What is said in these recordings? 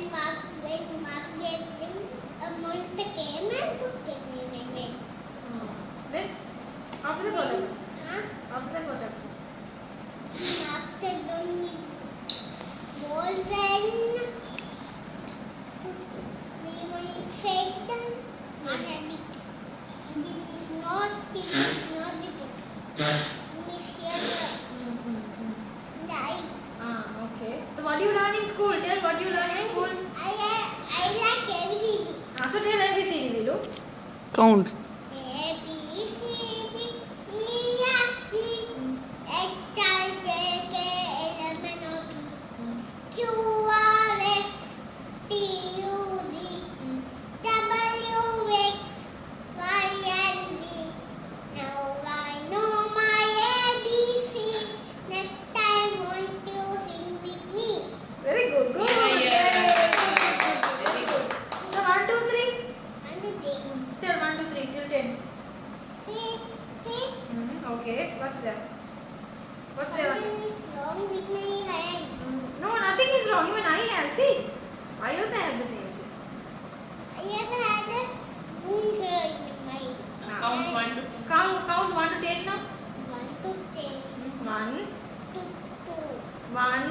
when Mark when Mark gave them a monster came and took them away. Then after the product, Huh? after the product. ¿Qué es lo que se llama? ¿Qué okay. What's there? What's there? something is wrong with my hand. Mm, No, nothing is wrong. Even I have. See, I also have the same thing. I just had a wound here in my Count one to Count, count one to ten now. one to ten, One, two, two, one,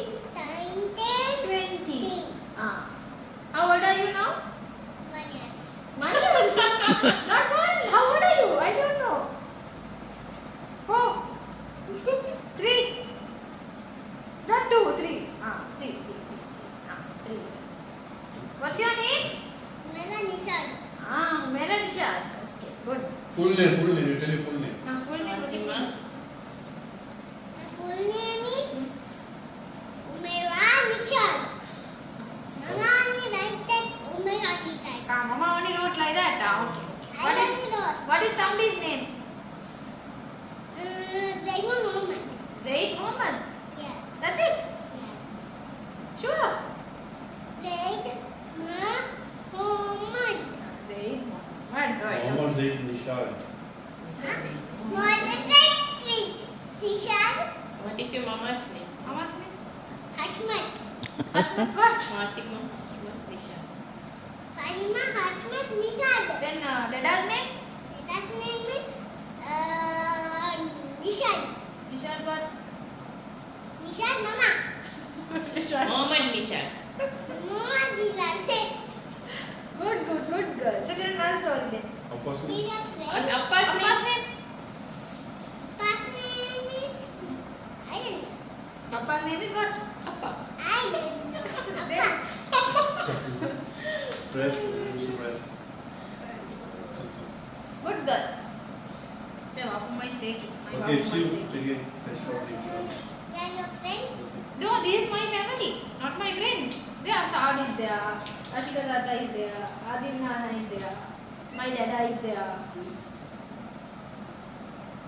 What's your name? Mera Nishan. Ah, Meera Nishad. Okay, good. Full name, full name. You tell your full name. Now full name. What's your full name? My full name is Umera Nishan. Mama only write that Umera Nishan. Ah, Mama only wrote like that. Ah, okay. I What is only what is Thambi's name? Uh, Zainul Muhammad. Zaid Mohammed. Yeah. That's it. Yeah. Sure. Zaid Muhammad. Zaid Mohammed. Right. Mohammed Zaid Nishad. More than that, three. Nishan. What is your mama's name? Mama's name? Hatmat. Asmat what? Fatima Ashmat Nisha. Fatima Hatmat Nishan. Then uh, Dada's name? That name is uh, Nishan. Nishad what? Nishan Mama. Nishad. Mohammed Nisha. Mama Nishan said, Good, good, good girl. So tell another story then. Appa's we name? are And friends. Appa's Appa's name? name? First name is, I don't know. Appa's name is what? Appa. I don't know. Appa. Press. Press. Good girl. Then Appa is taking. My Okay, it's Appa you. is taking. Take it. That's short. We are your friends. No, this is my family, not my friends. There are Saad is there, Ashika Tata is there, Adil Nana is there, my dada is there.